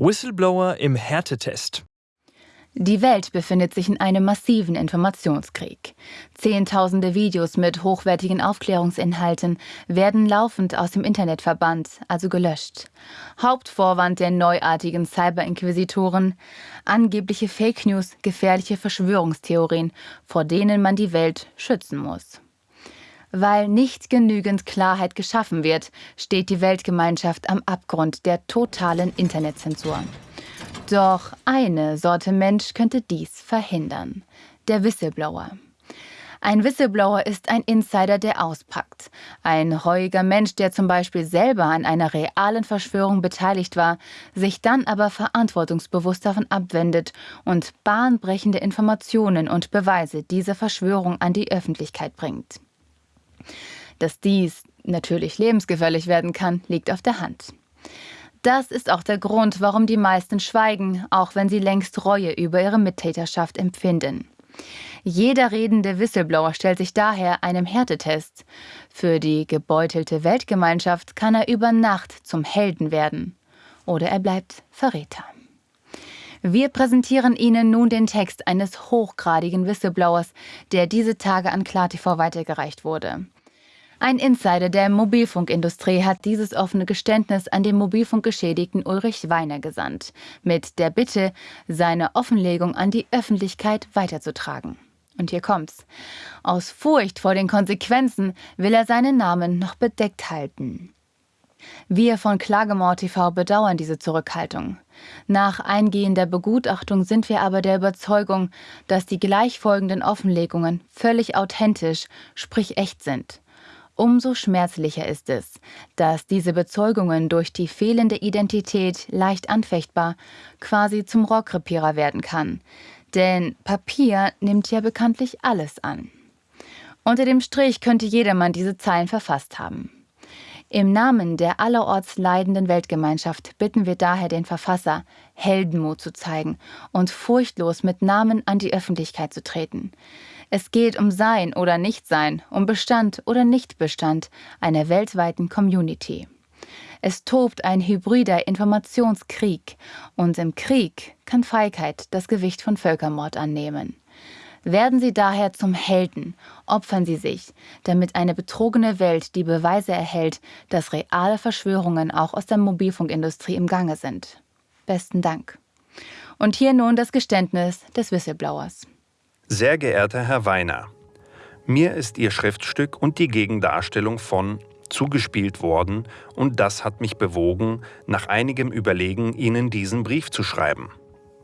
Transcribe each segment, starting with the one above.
Whistleblower im Härtetest. Die Welt befindet sich in einem massiven Informationskrieg. Zehntausende Videos mit hochwertigen Aufklärungsinhalten werden laufend aus dem Internet verbannt, also gelöscht. Hauptvorwand der neuartigen Cyberinquisitoren, angebliche Fake News, gefährliche Verschwörungstheorien, vor denen man die Welt schützen muss. Weil nicht genügend Klarheit geschaffen wird, steht die Weltgemeinschaft am Abgrund der totalen Internetzensur. Doch eine Sorte Mensch könnte dies verhindern. Der Whistleblower. Ein Whistleblower ist ein Insider, der auspackt. Ein reuiger Mensch, der zum Beispiel selber an einer realen Verschwörung beteiligt war, sich dann aber verantwortungsbewusst davon abwendet und bahnbrechende Informationen und Beweise dieser Verschwörung an die Öffentlichkeit bringt. Dass dies natürlich lebensgefährlich werden kann, liegt auf der Hand. Das ist auch der Grund, warum die meisten schweigen, auch wenn sie längst Reue über ihre Mittäterschaft empfinden. Jeder redende Whistleblower stellt sich daher einem Härtetest. Für die gebeutelte Weltgemeinschaft kann er über Nacht zum Helden werden. Oder er bleibt Verräter. Wir präsentieren Ihnen nun den Text eines hochgradigen Whistleblowers, der diese Tage an KlarTV weitergereicht wurde. Ein Insider der Mobilfunkindustrie hat dieses offene Geständnis an den Mobilfunkgeschädigten Ulrich Weiner gesandt, mit der Bitte, seine Offenlegung an die Öffentlichkeit weiterzutragen. Und hier kommt's. Aus Furcht vor den Konsequenzen will er seinen Namen noch bedeckt halten. Wir von Klagemord TV bedauern diese Zurückhaltung. Nach eingehender Begutachtung sind wir aber der Überzeugung, dass die gleichfolgenden Offenlegungen völlig authentisch, sprich echt sind Umso schmerzlicher ist es, dass diese Bezeugungen durch die fehlende Identität leicht anfechtbar quasi zum Rohrkrepierer werden kann. Denn Papier nimmt ja bekanntlich alles an. Unter dem Strich könnte jedermann diese Zeilen verfasst haben. Im Namen der allerorts leidenden Weltgemeinschaft bitten wir daher den Verfasser, Heldenmut zu zeigen und furchtlos mit Namen an die Öffentlichkeit zu treten. Es geht um Sein oder Nichtsein, um Bestand oder Nichtbestand einer weltweiten Community. Es tobt ein hybrider Informationskrieg und im Krieg kann Feigheit das Gewicht von Völkermord annehmen. Werden Sie daher zum Helden, opfern Sie sich, damit eine betrogene Welt die Beweise erhält, dass reale Verschwörungen auch aus der Mobilfunkindustrie im Gange sind. Besten Dank. Und hier nun das Geständnis des Whistleblowers. Sehr geehrter Herr Weiner, mir ist Ihr Schriftstück und die Gegendarstellung von zugespielt worden und das hat mich bewogen, nach einigem Überlegen Ihnen diesen Brief zu schreiben.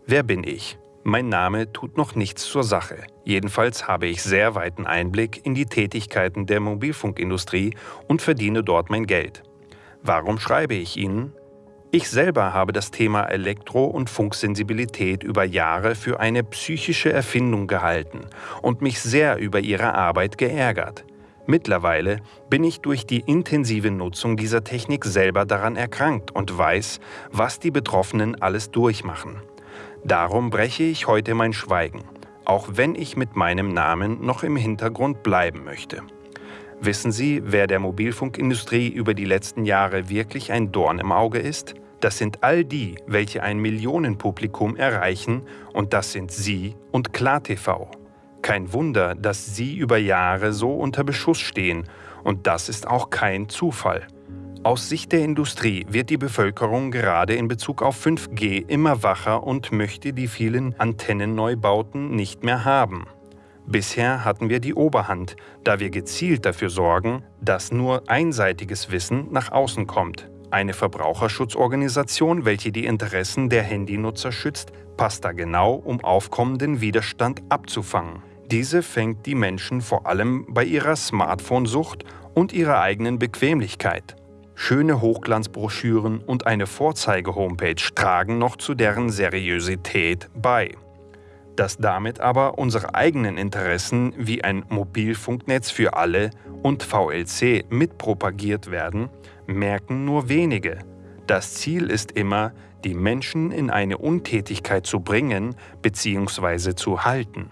Wer bin ich? Mein Name tut noch nichts zur Sache. Jedenfalls habe ich sehr weiten Einblick in die Tätigkeiten der Mobilfunkindustrie und verdiene dort mein Geld. Warum schreibe ich Ihnen? Ich selber habe das Thema Elektro- und Funksensibilität über Jahre für eine psychische Erfindung gehalten und mich sehr über ihre Arbeit geärgert. Mittlerweile bin ich durch die intensive Nutzung dieser Technik selber daran erkrankt und weiß, was die Betroffenen alles durchmachen. Darum breche ich heute mein Schweigen, auch wenn ich mit meinem Namen noch im Hintergrund bleiben möchte. Wissen Sie, wer der Mobilfunkindustrie über die letzten Jahre wirklich ein Dorn im Auge ist? Das sind all die, welche ein Millionenpublikum erreichen und das sind Sie und KlarTV. Kein Wunder, dass Sie über Jahre so unter Beschuss stehen und das ist auch kein Zufall. Aus Sicht der Industrie wird die Bevölkerung gerade in Bezug auf 5G immer wacher und möchte die vielen Antennenneubauten nicht mehr haben. Bisher hatten wir die Oberhand, da wir gezielt dafür sorgen, dass nur einseitiges Wissen nach außen kommt. Eine Verbraucherschutzorganisation, welche die Interessen der Handynutzer schützt, passt da genau, um aufkommenden Widerstand abzufangen. Diese fängt die Menschen vor allem bei ihrer Smartphone-Sucht und ihrer eigenen Bequemlichkeit. Schöne Hochglanzbroschüren und eine Vorzeige-Homepage tragen noch zu deren Seriosität bei. Dass damit aber unsere eigenen Interessen wie ein Mobilfunknetz für alle und VLC mitpropagiert werden, merken nur wenige. Das Ziel ist immer, die Menschen in eine Untätigkeit zu bringen bzw. zu halten.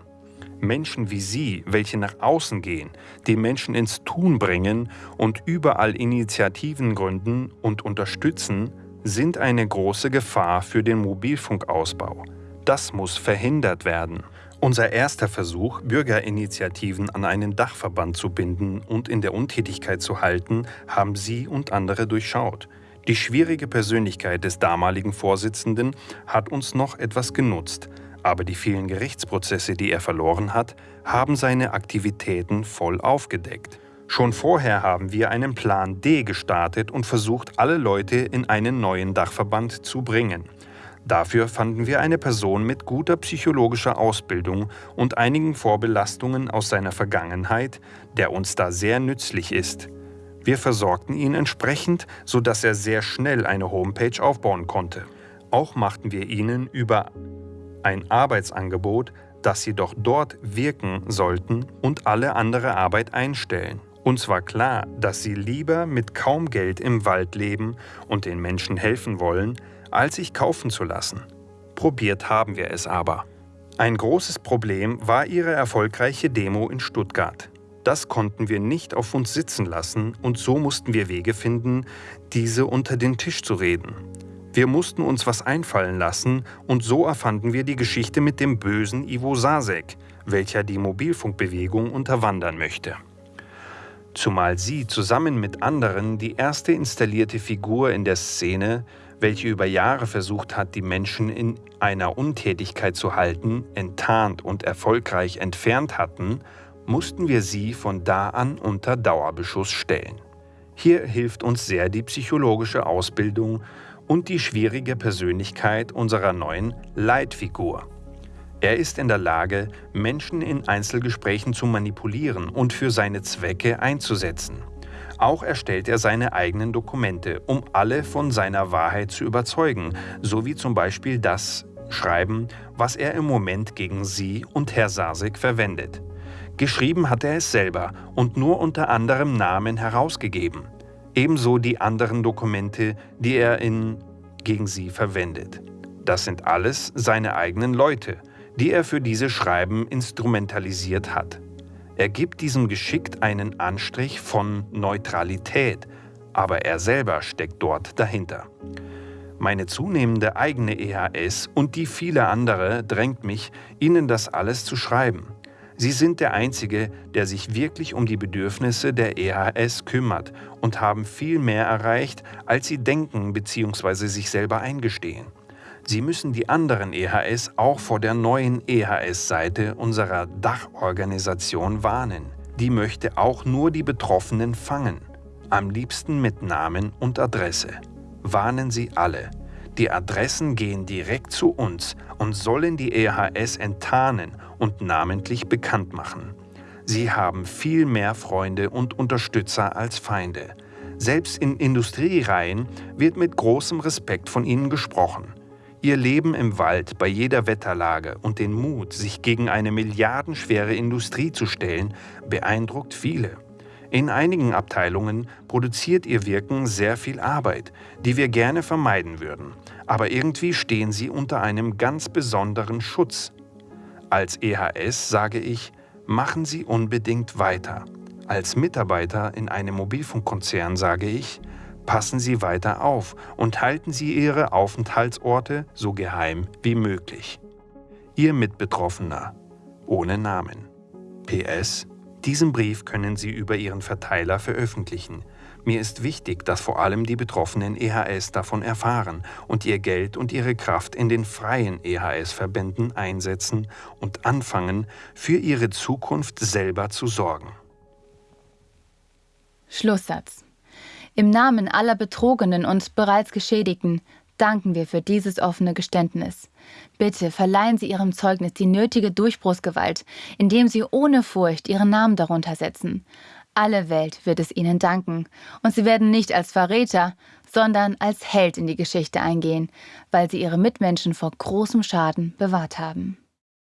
Menschen wie Sie, welche nach außen gehen, die Menschen ins Tun bringen und überall Initiativen gründen und unterstützen, sind eine große Gefahr für den Mobilfunkausbau. Das muss verhindert werden. Unser erster Versuch, Bürgerinitiativen an einen Dachverband zu binden und in der Untätigkeit zu halten, haben Sie und andere durchschaut. Die schwierige Persönlichkeit des damaligen Vorsitzenden hat uns noch etwas genutzt, aber die vielen Gerichtsprozesse, die er verloren hat, haben seine Aktivitäten voll aufgedeckt. Schon vorher haben wir einen Plan D gestartet und versucht, alle Leute in einen neuen Dachverband zu bringen. Dafür fanden wir eine Person mit guter psychologischer Ausbildung und einigen Vorbelastungen aus seiner Vergangenheit, der uns da sehr nützlich ist. Wir versorgten ihn entsprechend, sodass er sehr schnell eine Homepage aufbauen konnte. Auch machten wir ihnen über ein Arbeitsangebot, dass sie doch dort wirken sollten und alle andere Arbeit einstellen. Uns war klar, dass sie lieber mit kaum Geld im Wald leben und den Menschen helfen wollen, als sich kaufen zu lassen. Probiert haben wir es aber. Ein großes Problem war ihre erfolgreiche Demo in Stuttgart. Das konnten wir nicht auf uns sitzen lassen und so mussten wir Wege finden, diese unter den Tisch zu reden. Wir mussten uns was einfallen lassen und so erfanden wir die Geschichte mit dem bösen Ivo Sasek, welcher die Mobilfunkbewegung unterwandern möchte. Zumal sie zusammen mit anderen die erste installierte Figur in der Szene, welche über Jahre versucht hat, die Menschen in einer Untätigkeit zu halten, enttarnt und erfolgreich entfernt hatten, mussten wir sie von da an unter Dauerbeschuss stellen. Hier hilft uns sehr die psychologische Ausbildung und die schwierige Persönlichkeit unserer neuen Leitfigur. Er ist in der Lage, Menschen in Einzelgesprächen zu manipulieren und für seine Zwecke einzusetzen. Auch erstellt er seine eigenen Dokumente, um alle von seiner Wahrheit zu überzeugen, so wie zum Beispiel das Schreiben, was er im Moment gegen Sie und Herr Sasek verwendet. Geschrieben hat er es selber und nur unter anderem Namen herausgegeben. Ebenso die anderen Dokumente, die er in gegen sie verwendet. Das sind alles seine eigenen Leute, die er für diese Schreiben instrumentalisiert hat. Er gibt diesem geschickt einen Anstrich von Neutralität, aber er selber steckt dort dahinter. Meine zunehmende eigene EHS und die viele andere drängt mich, Ihnen das alles zu schreiben. Sie sind der Einzige, der sich wirklich um die Bedürfnisse der EHS kümmert und haben viel mehr erreicht, als Sie denken bzw. sich selber eingestehen. Sie müssen die anderen EHS auch vor der neuen EHS-Seite unserer Dachorganisation warnen. Die möchte auch nur die Betroffenen fangen, am liebsten mit Namen und Adresse. Warnen Sie alle. Die Adressen gehen direkt zu uns und sollen die EHS enttarnen und namentlich bekannt machen. Sie haben viel mehr Freunde und Unterstützer als Feinde. Selbst in Industriereihen wird mit großem Respekt von ihnen gesprochen. Ihr Leben im Wald bei jeder Wetterlage und den Mut, sich gegen eine milliardenschwere Industrie zu stellen, beeindruckt viele. In einigen Abteilungen produziert ihr Wirken sehr viel Arbeit, die wir gerne vermeiden würden, aber irgendwie stehen sie unter einem ganz besonderen Schutz. Als EHS sage ich, machen Sie unbedingt weiter. Als Mitarbeiter in einem Mobilfunkkonzern sage ich, passen Sie weiter auf und halten Sie Ihre Aufenthaltsorte so geheim wie möglich. Ihr Mitbetroffener, ohne Namen. PS, diesen Brief können Sie über Ihren Verteiler veröffentlichen. Mir ist wichtig, dass vor allem die betroffenen EHS davon erfahren und ihr Geld und ihre Kraft in den freien EHS-Verbänden einsetzen und anfangen, für ihre Zukunft selber zu sorgen. Schlusssatz. Im Namen aller Betrogenen und bereits Geschädigten danken wir für dieses offene Geständnis. Bitte verleihen Sie Ihrem Zeugnis die nötige Durchbruchsgewalt, indem Sie ohne Furcht Ihren Namen darunter setzen. Alle Welt wird es ihnen danken, und sie werden nicht als Verräter, sondern als Held in die Geschichte eingehen, weil sie ihre Mitmenschen vor großem Schaden bewahrt haben.